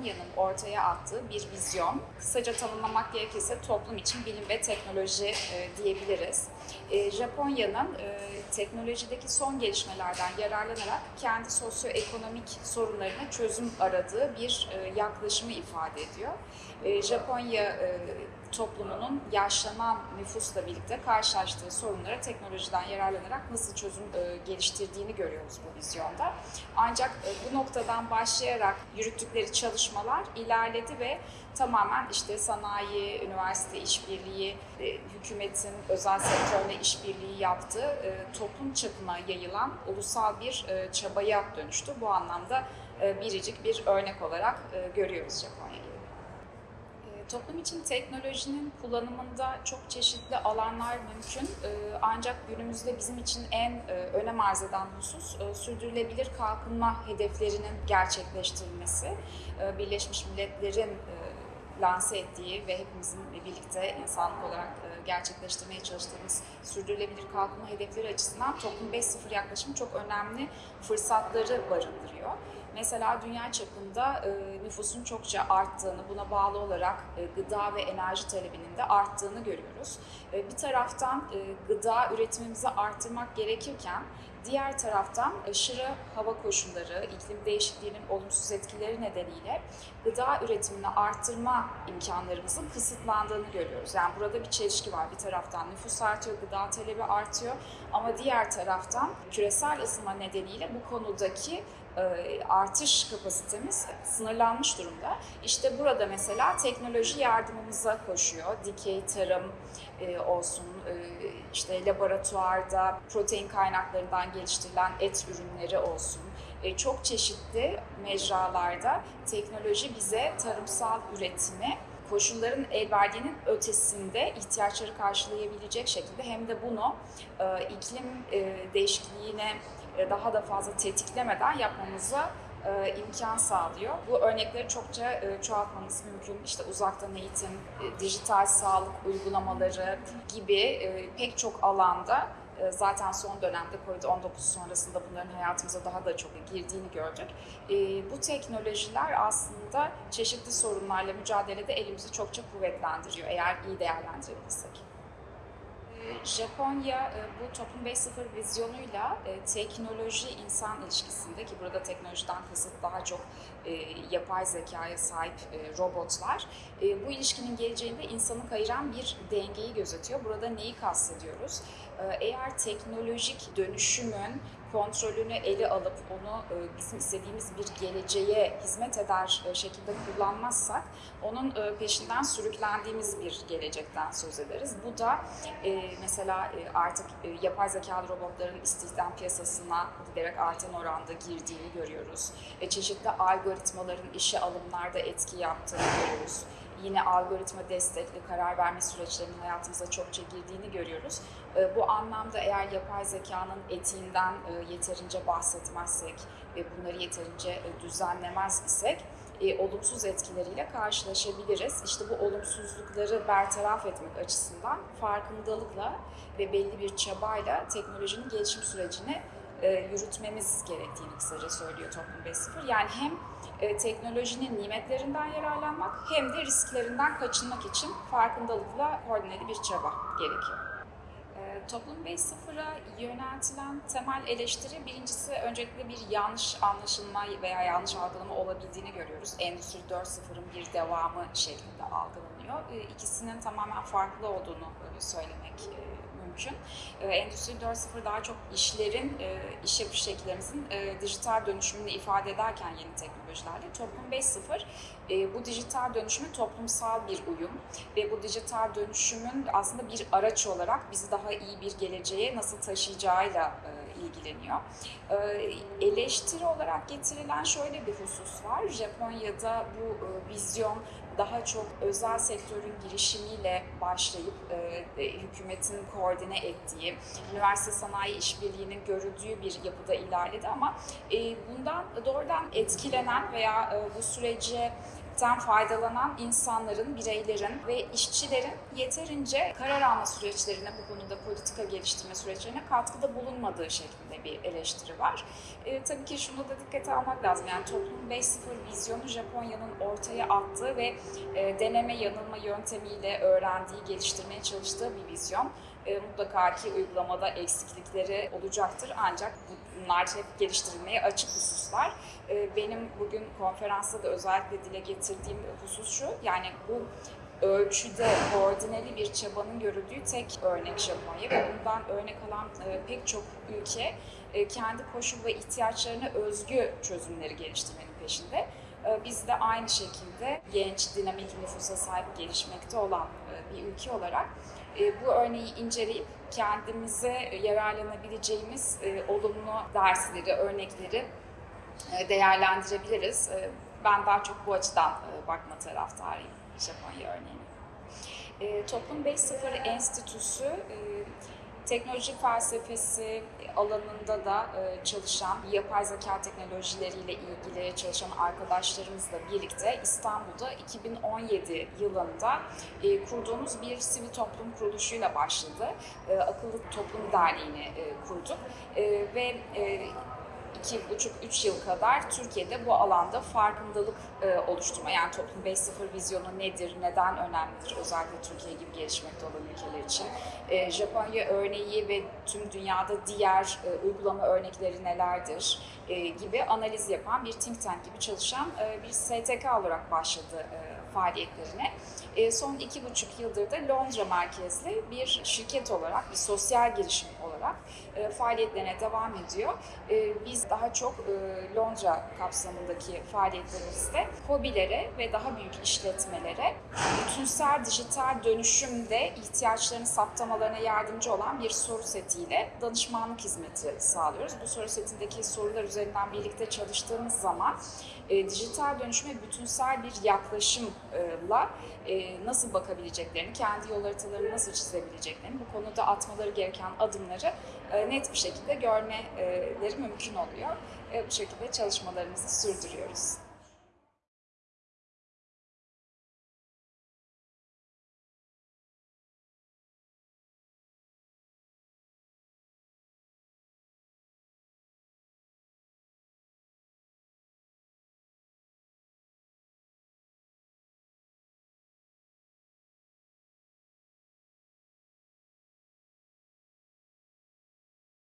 Japonya'nın ortaya attığı bir vizyon. Kısaca tanımlamak gerekirse toplum için bilim ve teknoloji e, diyebiliriz. E, Japonya'nın e, teknolojideki son gelişmelerden yararlanarak kendi sosyoekonomik sorunlarına çözüm aradığı bir e, yaklaşımı ifade ediyor. Japonya toplumunun yaşlanan nüfusla birlikte karşılaştığı sorunlara teknolojiden yararlanarak nasıl çözüm geliştirdiğini görüyoruz bu vizyonda. Ancak bu noktadan başlayarak yürüttükleri çalışmalar ilerledi ve tamamen işte sanayi, üniversite işbirliği, e, hükümetin özel sektörle işbirliği yaptığı e, toplum çapına yayılan ulusal bir e, çabaya dönüştü. Bu anlamda biricik bir örnek olarak görüyoruz Japonya'yı. Toplum için teknolojinin kullanımında çok çeşitli alanlar mümkün. Ancak günümüzde bizim için en önem arz eden husus sürdürülebilir kalkınma hedeflerinin gerçekleştirilmesi. Birleşmiş Milletler'in lanse ettiği ve hepimizin birlikte insanlık olarak e, gerçekleştirmeye çalıştığımız sürdürülebilir kalkınma hedefleri açısından Toplum 5.0 yaklaşımı çok önemli fırsatları barındırıyor. Mesela dünya çapında e, nüfusun çokça arttığını, buna bağlı olarak e, gıda ve enerji talebinin de arttığını görüyoruz. Bir taraftan gıda üretimimizi arttırmak gerekirken, diğer taraftan aşırı hava koşulları, iklim değişikliğinin olumsuz etkileri nedeniyle gıda üretimini arttırma imkanlarımızın kısıtlandığını görüyoruz. Yani burada bir çelişki var. Bir taraftan nüfus artıyor, gıda talebi artıyor ama diğer taraftan küresel ısınma nedeniyle bu konudaki artış kapasitemiz sınırlanmış durumda. İşte burada mesela teknoloji yardımımıza koşuyor. Dikey tarım e, olsun, e, işte laboratuvarda protein kaynaklarından geliştirilen et ürünleri olsun. E, Çok çeşitli mecralarda teknoloji bize tarımsal üretimi koşulların el verdiğinin ötesinde ihtiyaçları karşılayabilecek şekilde hem de bunu e, iklim e, değişikliğine e, daha da fazla tetiklemeden yapmamıza e, imkan sağlıyor. Bu örnekleri çokça e, çoğaltmamız mümkün. İşte uzaktan eğitim, e, dijital sağlık uygulamaları gibi e, pek çok alanda e, zaten son dönemde Covid-19 sonrasında bunların hayatımıza daha da çok girdiğini gördük. E, Bu teknolojiler aslında çeşitli sorunlarla mücadelede elimizi çokça kuvvetlendiriyor eğer iyi değerlendirebilirsek. Japonya e, bu Toplum 5.0 vizyonuyla e, teknoloji-insan ilişkisinde ki burada teknolojiden kasıt daha çok e, yapay zekaya sahip robotlar. Bu ilişkinin geleceğinde insanı kayıran bir dengeyi gözetiyor. Burada neyi kastediyoruz? Eğer teknolojik dönüşümün kontrolünü ele alıp onu e, bizim istediğimiz bir geleceğe hizmet eder e, şekilde kullanmazsak onun e, peşinden sürüklendiğimiz bir gelecekten söz ederiz. Bu da mesela artık yapay zekalı robotların istihdam piyasasına giderek artan oranda girdiğini görüyoruz. Çeşitli algoritmaların işe alımlarda etki yaptığını görüyoruz yine algoritma destekli karar verme süreçlerinin hayatımıza çokça girdiğini görüyoruz. E, Bu anlamda eğer yapay zekanın etiğinden e, yeterince bahsetmezsek ve bunları yeterince e, düzenlemez isek e, olumsuz etkileriyle karşılaşabiliriz. İşte bu olumsuzlukları bertaraf etmek açısından farkındalıkla ve belli bir çabayla teknolojinin gelişim sürecini e, yürütmemiz gerektiğini kısaca söylüyor Toplum 5.0. Yani hem e, teknolojinin nimetlerinden yararlanmak hem de risklerinden kaçınmak için farkındalıkla koordineli bir çaba gerekiyor. E, Toplum 5.0'a yöneltilen temel eleştiri birincisi öncelikle bir yanlış anlaşılma veya yanlış algılama olabildiğini görüyoruz. Endüstri 4.0'ın bir devamı şeklinde algılanıyor. E, İkisinin tamamen farklı olduğunu e, söylemek mümkün. E, Endüstri 4.0 daha çok işlerin, e, iş yapış şekillerimizin e, dijital dönüşümünü ifade ederken yeni teknolojilerle Toplum 5.0 e, bu dijital dönüşümün toplumsal bir uyum ve bu dijital dönüşümün aslında bir araç olarak bizi daha iyi bir geleceğe nasıl taşıyacağıyla e, ilgileniyor. E, eleştiri olarak getirilen şöyle bir husus var. Japonya'da bu e, vizyon daha çok özel sektörün girişimiyle başlayıp e, e, hükümetin koordine ettiği, üniversite sanayi işbirliğinin görüldüğü bir yapıda ilerledi ama bundan doğrudan etkilenen veya bu sürece ten faydalanan insanların, bireylerin ve işçilerin yeterince karar alma süreçlerine, bu konuda politika geliştirme süreçlerine katkıda bulunmadığı şeklinde bir eleştiri var. E, tabii ki şunu da dikkate almak lazım. Yani toplum 5.0 vizyonu Japonya'nın ortaya attığı ve e, deneme yanılma yöntemiyle öğrendiği, geliştirmeye çalıştığı bir vizyon. E, mutlaka ki uygulamada eksiklikleri olacaktır ancak bunlar hep geliştirilmeye açık hususlar. E, benim bugün konferansta da özellikle dile getirdiğim husus şu, yani bu ölçüde koordineli bir çabanın görüldüğü tek örnek Japonya ve bundan örnek alan e, pek çok ülke e, kendi koşul ve ihtiyaçlarına özgü çözümleri geliştirmenin peşinde. E, Biz de aynı şekilde genç, dinamik nüfusa sahip gelişmekte olan bir ülke olarak bu örneği inceleyip kendimize yararlanabileceğimiz olumlu dersleri, örnekleri değerlendirebiliriz. E, Ben daha çok bu açıdan e, bakma taraftarıyım Japonya örneğine. E, Toplum 5.0 Enstitüsü e, teknoloji felsefesi alanında da e, çalışan, yapay zeka teknolojileriyle ilgili çalışan arkadaşlarımızla birlikte İstanbul'da 2017 yılında e, kurduğumuz bir sivil toplum kuruluşuyla başladı. E, Akıllı Toplum Derneği'ni e, kurduk E, ve e, iki buçuk, üç yıl kadar Türkiye'de bu alanda farkındalık e, oluşturma, yani toplum 5.0 vizyonu nedir, neden önemlidir, özellikle Türkiye gibi gelişmekte olan ülkeler için. E, Japonya örneği ve tüm dünyada diğer e, uygulama örnekleri nelerdir gibi analiz yapan bir think tank gibi çalışan bir STK olarak başladı faaliyetlerine. Son iki buçuk yıldır da Londra merkezli bir şirket olarak, bir sosyal girişim olarak e, faaliyetlerine devam ediyor. E, biz daha çok e, Londra kapsamındaki faaliyetlerimizde hobilere ve daha büyük işletmelere bütünsel dijital dönüşümde ihtiyaçlarını saptamalarına yardımcı olan bir soru setiyle danışmanlık hizmeti sağlıyoruz. Bu soru setindeki sorular üzerinden birlikte çalıştığımız zaman e, dijital dönüşüme bütünsel bir yaklaşımla e, nasıl bakabileceklerini, kendi yol haritalarını nasıl çizebileceklerini, bu konuda atmaları gereken adımları e, net bir şekilde görmeleri mümkün oluyor. E, bu şekilde çalışmalarımızı sürdürüyoruz.